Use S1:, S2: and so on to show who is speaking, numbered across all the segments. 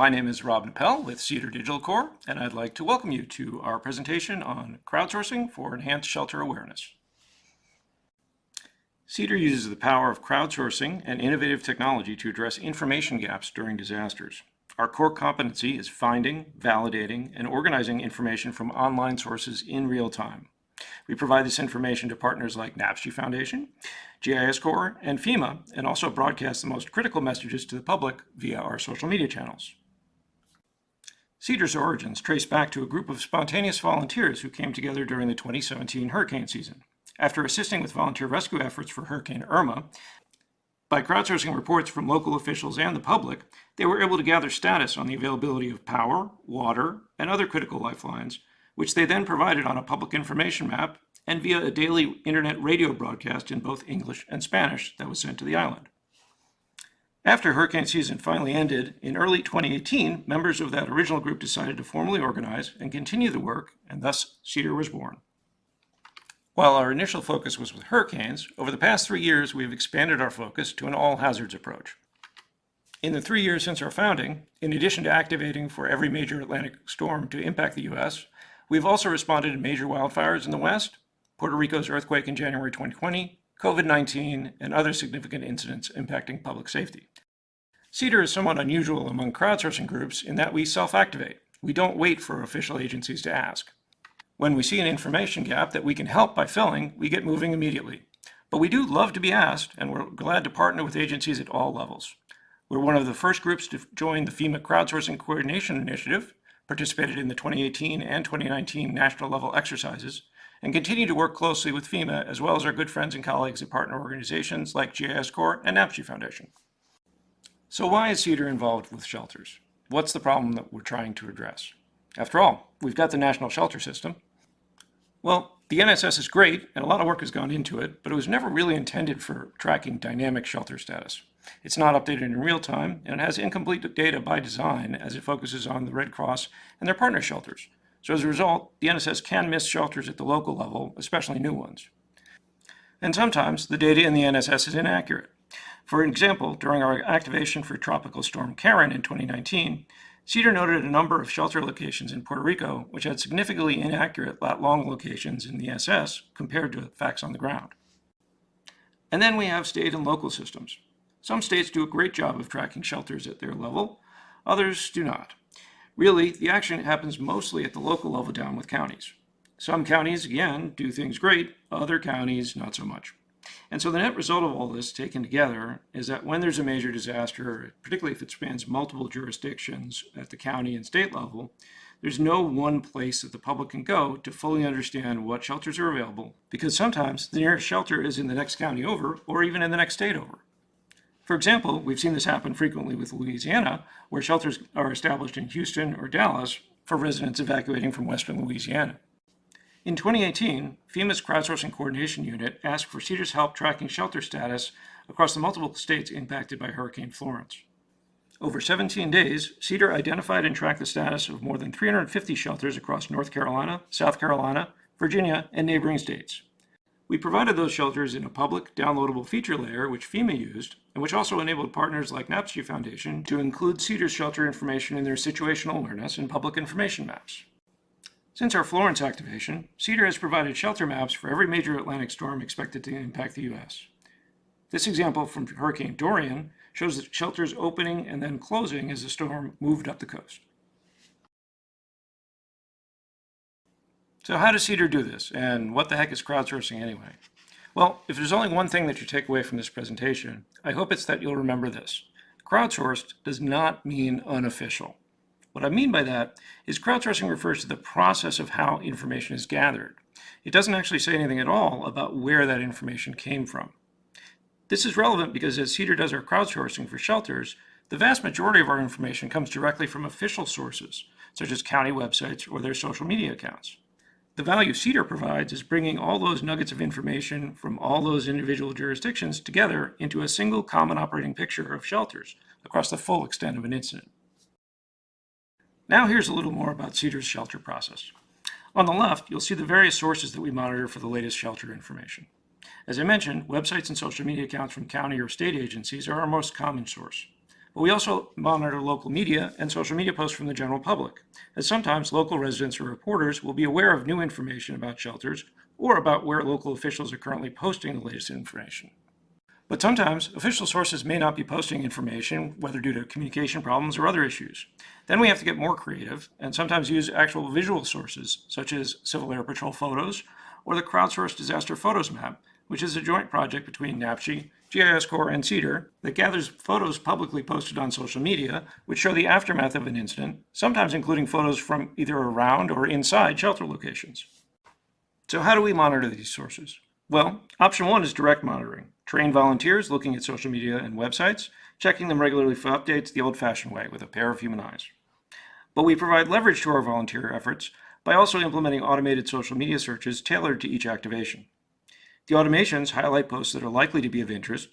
S1: My name is Rob Nappel with Cedar Digital Corps, and I'd like to welcome you to our presentation on crowdsourcing for enhanced shelter awareness. Cedar uses the power of crowdsourcing and innovative technology to address information gaps during disasters. Our core competency is finding, validating, and organizing information from online sources in real time. We provide this information to partners like NAPSG Foundation, GIS Corps, and FEMA, and also broadcast the most critical messages to the public via our social media channels. CEDAR's origins trace back to a group of spontaneous volunteers who came together during the 2017 hurricane season. After assisting with volunteer rescue efforts for Hurricane Irma, by crowdsourcing reports from local officials and the public, they were able to gather status on the availability of power, water, and other critical lifelines, which they then provided on a public information map and via a daily internet radio broadcast in both English and Spanish that was sent to the island. After hurricane season finally ended, in early 2018, members of that original group decided to formally organize and continue the work, and thus CEDAR was born. While our initial focus was with hurricanes, over the past three years we've expanded our focus to an all hazards approach. In the three years since our founding, in addition to activating for every major Atlantic storm to impact the U.S., we've also responded to major wildfires in the West, Puerto Rico's earthquake in January 2020, COVID-19, and other significant incidents impacting public safety. CEDAR is somewhat unusual among crowdsourcing groups in that we self-activate. We don't wait for official agencies to ask. When we see an information gap that we can help by filling, we get moving immediately. But we do love to be asked, and we're glad to partner with agencies at all levels. We're one of the first groups to join the FEMA Crowdsourcing Coordination Initiative, participated in the 2018 and 2019 national level exercises, and continue to work closely with FEMA as well as our good friends and colleagues at partner organizations like GIS Corps and NAPSG Foundation. So why is CEDAR involved with shelters? What's the problem that we're trying to address? After all, we've got the National Shelter System, well, the NSS is great, and a lot of work has gone into it, but it was never really intended for tracking dynamic shelter status. It's not updated in real time, and it has incomplete data by design as it focuses on the Red Cross and their partner shelters. So as a result, the NSS can miss shelters at the local level, especially new ones. And sometimes the data in the NSS is inaccurate. For example, during our activation for Tropical Storm Karen in 2019, CEDAR noted a number of shelter locations in Puerto Rico which had significantly inaccurate lat-long locations in the NSS compared to facts on the ground. And then we have state and local systems. Some states do a great job of tracking shelters at their level, others do not. Really, the action happens mostly at the local level down with counties. Some counties, again, do things great, other counties not so much. And so the net result of all this taken together is that when there's a major disaster, particularly if it spans multiple jurisdictions at the county and state level, there's no one place that the public can go to fully understand what shelters are available, because sometimes the nearest shelter is in the next county over or even in the next state over. For example, we've seen this happen frequently with Louisiana, where shelters are established in Houston or Dallas for residents evacuating from western Louisiana. In 2018, FEMA's Crowdsourcing Coordination Unit asked for CEDAR's help tracking shelter status across the multiple states impacted by Hurricane Florence. Over 17 days, CEDAR identified and tracked the status of more than 350 shelters across North Carolina, South Carolina, Virginia, and neighboring states. We provided those shelters in a public, downloadable feature layer which FEMA used, and which also enabled partners like NAPSG Foundation to include CEDAR's shelter information in their situational awareness and public information maps. Since our Florence activation, CEDAR has provided shelter maps for every major Atlantic storm expected to impact the U.S. This example from Hurricane Dorian shows the shelters opening and then closing as the storm moved up the coast. So how does CEDAR do this, and what the heck is crowdsourcing anyway? Well, if there's only one thing that you take away from this presentation, I hope it's that you'll remember this. Crowdsourced does not mean unofficial. What I mean by that is crowdsourcing refers to the process of how information is gathered. It doesn't actually say anything at all about where that information came from. This is relevant because as CEDAR does our crowdsourcing for shelters, the vast majority of our information comes directly from official sources, such as county websites or their social media accounts. The value CEDAR provides is bringing all those nuggets of information from all those individual jurisdictions together into a single common operating picture of shelters across the full extent of an incident. Now here's a little more about CEDAR's shelter process. On the left, you'll see the various sources that we monitor for the latest shelter information. As I mentioned, websites and social media accounts from county or state agencies are our most common source. But we also monitor local media and social media posts from the general public, as sometimes local residents or reporters will be aware of new information about shelters or about where local officials are currently posting the latest information. But sometimes official sources may not be posting information, whether due to communication problems or other issues. Then we have to get more creative and sometimes use actual visual sources, such as Civil Air Patrol photos or the crowdsourced disaster photos map, which is a joint project between NAPSG, GIS Corps, and CEDAR that gathers photos publicly posted on social media, which show the aftermath of an incident, sometimes including photos from either around or inside shelter locations. So how do we monitor these sources? Well, option one is direct monitoring. Train volunteers looking at social media and websites, checking them regularly for updates the old-fashioned way with a pair of human eyes. But we provide leverage to our volunteer efforts by also implementing automated social media searches tailored to each activation. The automations highlight posts that are likely to be of interest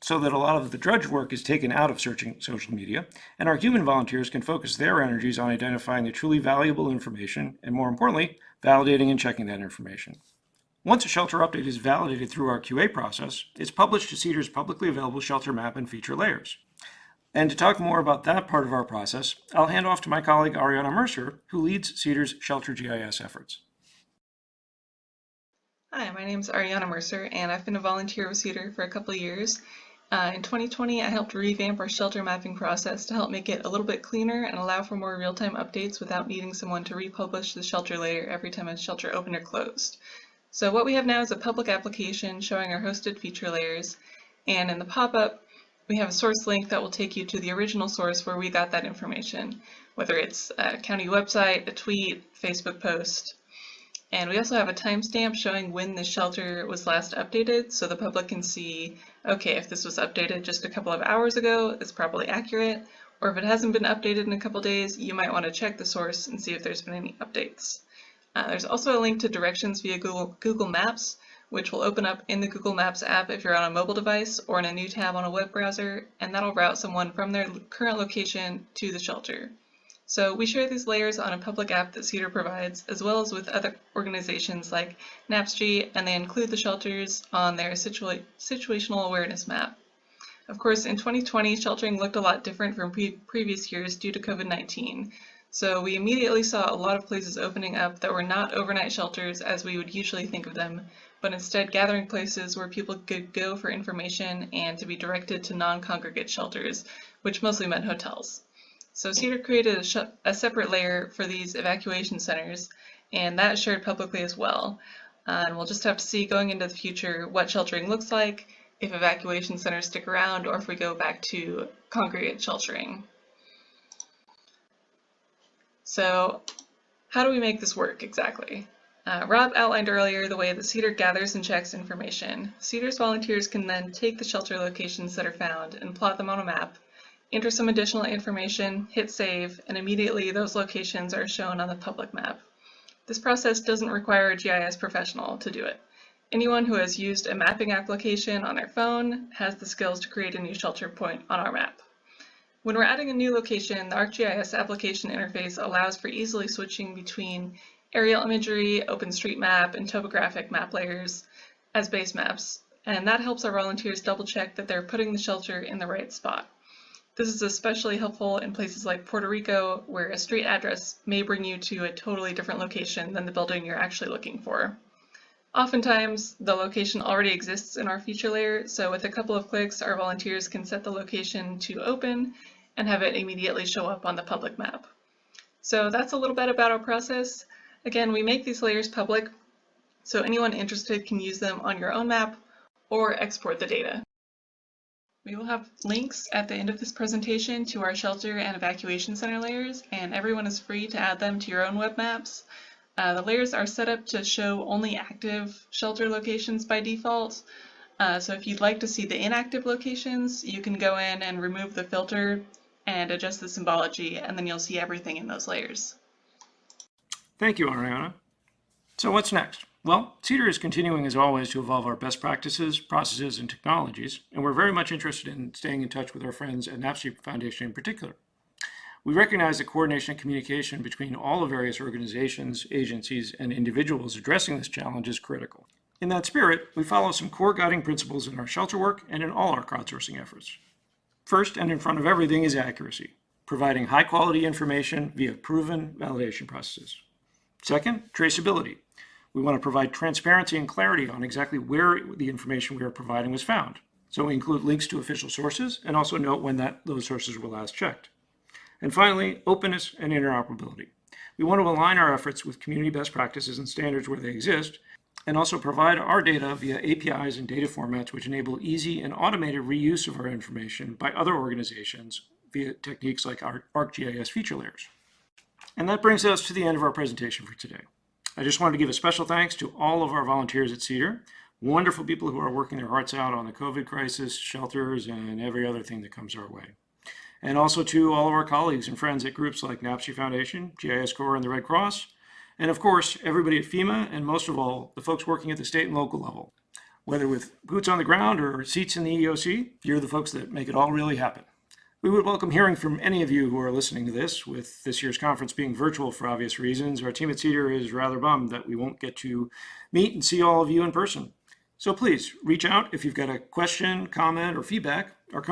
S1: so that a lot of the drudge work is taken out of searching social media, and our human volunteers can focus their energies on identifying the truly valuable information, and more importantly, validating and checking that information. Once a shelter update is validated through our QA process, it's published to CEDAR's publicly available shelter map and feature layers. And to talk more about that part of our process, I'll hand off to my colleague Ariana Mercer, who leads CEDAR's Shelter GIS efforts.
S2: Hi, my name is Ariana Mercer, and I've been a volunteer with CEDAR for a couple of years. Uh, in 2020, I helped revamp our shelter mapping process to help make it a little bit cleaner and allow for more real-time updates without needing someone to republish the shelter layer every time a shelter opened or closed. So what we have now is a public application showing our hosted feature layers, and in the pop-up, we have a source link that will take you to the original source where we got that information, whether it's a county website, a tweet, Facebook post. And we also have a timestamp showing when the shelter was last updated so the public can see, okay, if this was updated just a couple of hours ago, it's probably accurate, or if it hasn't been updated in a couple days, you might want to check the source and see if there's been any updates. Uh, there's also a link to directions via Google, Google Maps, which will open up in the Google Maps app if you're on a mobile device or in a new tab on a web browser, and that'll route someone from their current location to the shelter. So we share these layers on a public app that CEDAR provides, as well as with other organizations like NAPSG, and they include the shelters on their situa situational awareness map. Of course, in 2020, sheltering looked a lot different from pre previous years due to COVID-19. So we immediately saw a lot of places opening up that were not overnight shelters as we would usually think of them, but instead gathering places where people could go for information and to be directed to non-congregate shelters, which mostly meant hotels. So CEDAR created a, a, separate layer for these evacuation centers, and that shared publicly as well. Uh, and we'll just have to see going into the future what sheltering looks like, if evacuation centers stick around, or if we go back to congregate sheltering. So how do we make this work exactly? Uh, Rob outlined earlier the way that CEDAR gathers and checks information. CEDAR's volunteers can then take the shelter locations that are found and plot them on a map, enter some additional information, hit save, and immediately those locations are shown on the public map. This process doesn't require a GIS professional to do it. Anyone who has used a mapping application on their phone has the skills to create a new shelter point on our map. When we're adding a new location, the ArcGIS application interface allows for easily switching between aerial imagery, OpenStreetMap, and topographic map layers as base maps, and that helps our volunteers double check that they're putting the shelter in the right spot. This is especially helpful in places like Puerto Rico, where a street address may bring you to a totally different location than the building you're actually looking for. Oftentimes, the location already exists in our feature layer, so with a couple of clicks, our volunteers can set the location to open and have it immediately show up on the public map. So that's a little bit about our process. Again, we make these layers public, so anyone interested can use them on your own map or export the data. We will have links at the end of this presentation to our shelter and evacuation center layers, and everyone is free to add them to your own web maps. Uh, the layers are set up to show only active shelter locations by default. Uh, so if you'd like to see the inactive locations, you can go in and remove the filter and adjust the symbology, and then you'll see everything in those layers.
S1: Thank you, Ariana. So what's next? Well, CEDAR is continuing as always to evolve our best practices, processes, and technologies, and we're very much interested in staying in touch with our friends at NAPSG Foundation in particular. We recognize that coordination and communication between all the various organizations, agencies, and individuals addressing this challenge is critical. In that spirit, we follow some core guiding principles in our shelter work and in all our crowdsourcing efforts. First and in front of everything is accuracy, providing high quality information via proven validation processes. Second, traceability. We want to provide transparency and clarity on exactly where the information we are providing was found. So we include links to official sources and also note when that, those sources were last checked. And finally, openness and interoperability. We want to align our efforts with community best practices and standards where they exist, and also provide our data via APIs and data formats which enable easy and automated reuse of our information by other organizations via techniques like our ArcGIS feature layers. And that brings us to the end of our presentation for today. I just wanted to give a special thanks to all of our volunteers at Cedar, wonderful people who are working their hearts out on the COVID crisis, shelters, and every other thing that comes our way. And also to all of our colleagues and friends at groups like NAPSG Foundation, GIS Corps, and the Red Cross, and of course, everybody at FEMA, and most of all, the folks working at the state and local level. Whether with boots on the ground or seats in the EOC, you're the folks that make it all really happen. We would welcome hearing from any of you who are listening to this. With this year's conference being virtual for obvious reasons, our team at Cedar is rather bummed that we won't get to meet and see all of you in person. So please reach out if you've got a question, comment, or feedback. Our,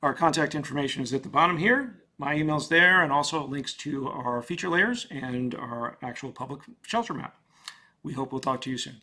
S1: our contact information is at the bottom here. My email's there, and also links to our feature layers and our actual public shelter map. We hope we'll talk to you soon.